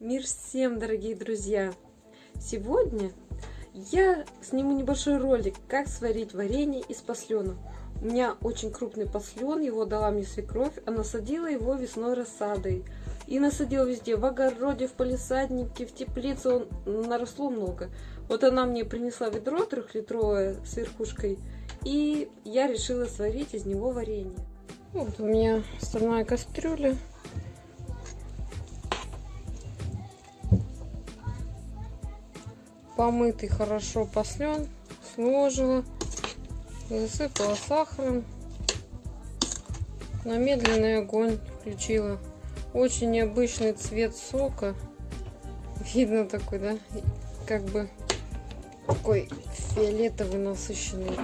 Мир всем, дорогие друзья! Сегодня я сниму небольшой ролик, как сварить варенье из послена. У меня очень крупный послен, его дала мне свекровь, а насадила его весной рассадой. И насадила везде, в огороде, в полисаднике, в теплице, он наросло много. Вот она мне принесла ведро трехлитровое с верхушкой, и я решила сварить из него варенье. Вот у меня стальная кастрюля. Помытый хорошо послен, сложила, засыпала сахаром, на медленный огонь включила. Очень необычный цвет сока. Видно такой, да? Как бы такой фиолетовый насыщенный.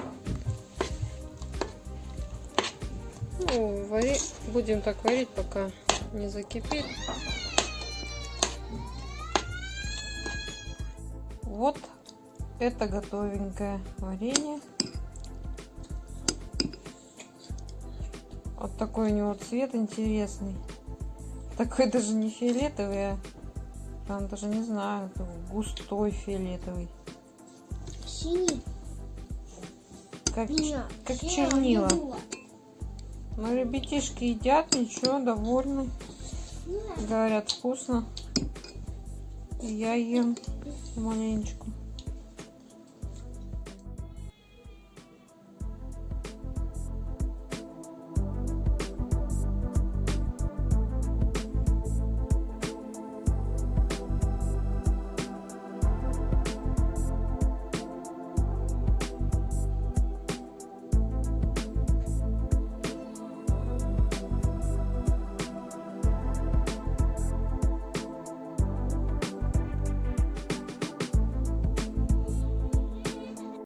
Ну, вари... будем так варить, пока не закипит. Вот это готовенькое варенье. Вот такой у него цвет интересный. Такой даже не фиолетовый, а там даже не знаю, густой фиолетовый. Синий. Как, Меня. как Я чернила. Мои ребятишки едят, ничего, довольны. Говорят, вкусно. Я ем маленечку.